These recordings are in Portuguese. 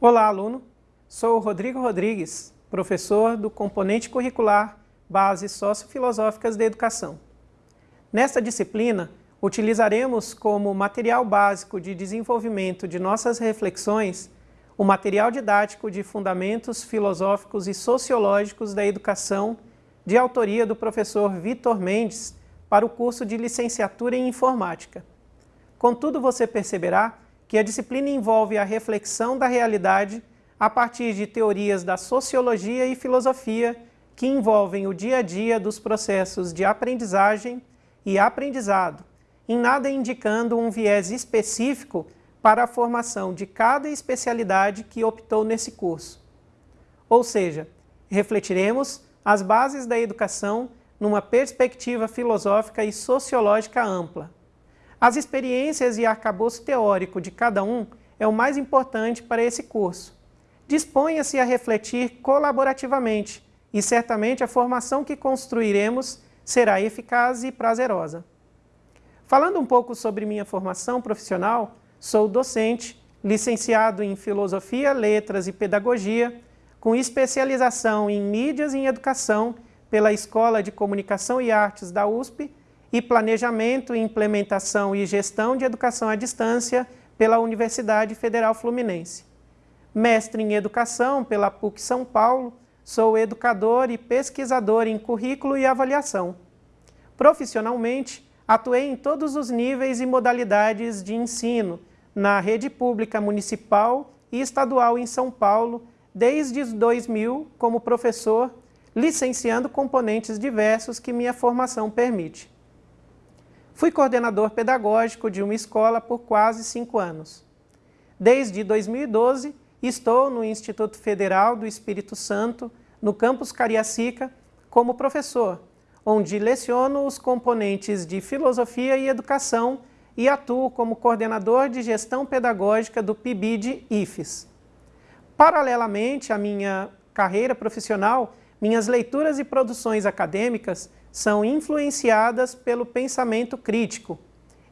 Olá, aluno! Sou Rodrigo Rodrigues, professor do componente curricular Bases Sociofilosóficas da Educação. Nesta disciplina, utilizaremos como material básico de desenvolvimento de nossas reflexões o material didático de Fundamentos Filosóficos e Sociológicos da Educação, de autoria do professor Vitor Mendes, para o curso de Licenciatura em Informática. Contudo, você perceberá que a disciplina envolve a reflexão da realidade a partir de teorias da sociologia e filosofia que envolvem o dia a dia dos processos de aprendizagem e aprendizado, em nada indicando um viés específico para a formação de cada especialidade que optou nesse curso. Ou seja, refletiremos as bases da educação numa perspectiva filosófica e sociológica ampla. As experiências e arcabouço teórico de cada um é o mais importante para esse curso. Disponha-se a refletir colaborativamente e certamente a formação que construiremos será eficaz e prazerosa. Falando um pouco sobre minha formação profissional, sou docente, licenciado em Filosofia, Letras e Pedagogia, com especialização em Mídias e em Educação pela Escola de Comunicação e Artes da USP e Planejamento, Implementação e Gestão de Educação à Distância pela Universidade Federal Fluminense. Mestre em Educação pela PUC São Paulo, sou educador e pesquisador em currículo e avaliação. Profissionalmente, atuei em todos os níveis e modalidades de ensino, na rede pública municipal e estadual em São Paulo, desde 2000 como professor, licenciando componentes diversos que minha formação permite. Fui coordenador pedagógico de uma escola por quase cinco anos. Desde 2012, estou no Instituto Federal do Espírito Santo, no campus Cariacica, como professor, onde leciono os componentes de Filosofia e Educação e atuo como coordenador de Gestão Pedagógica do PIBID IFES. Paralelamente à minha carreira profissional, minhas leituras e produções acadêmicas são influenciadas pelo pensamento crítico,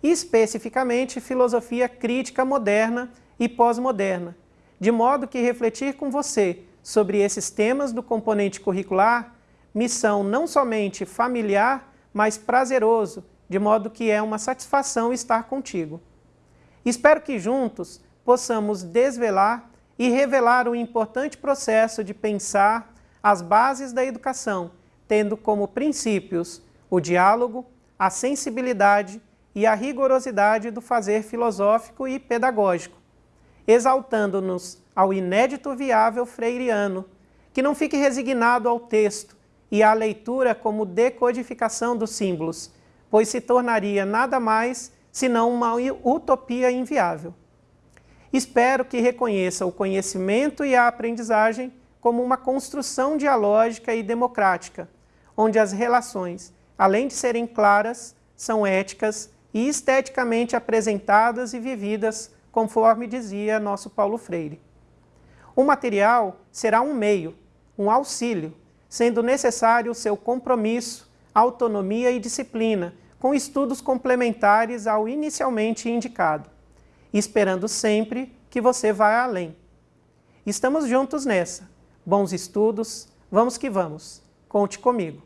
especificamente filosofia crítica moderna e pós-moderna, de modo que refletir com você sobre esses temas do componente curricular me são não somente familiar, mas prazeroso, de modo que é uma satisfação estar contigo. Espero que juntos possamos desvelar e revelar o importante processo de pensar as bases da educação, tendo como princípios o diálogo, a sensibilidade e a rigorosidade do fazer filosófico e pedagógico, exaltando-nos ao inédito viável freiriano, que não fique resignado ao texto e à leitura como decodificação dos símbolos, pois se tornaria nada mais senão uma utopia inviável. Espero que reconheça o conhecimento e a aprendizagem como uma construção dialógica e democrática, onde as relações, além de serem claras, são éticas e esteticamente apresentadas e vividas, conforme dizia nosso Paulo Freire. O material será um meio, um auxílio, sendo necessário o seu compromisso, autonomia e disciplina, com estudos complementares ao inicialmente indicado, esperando sempre que você vá além. Estamos juntos nessa. Bons estudos, vamos que vamos. Conte comigo.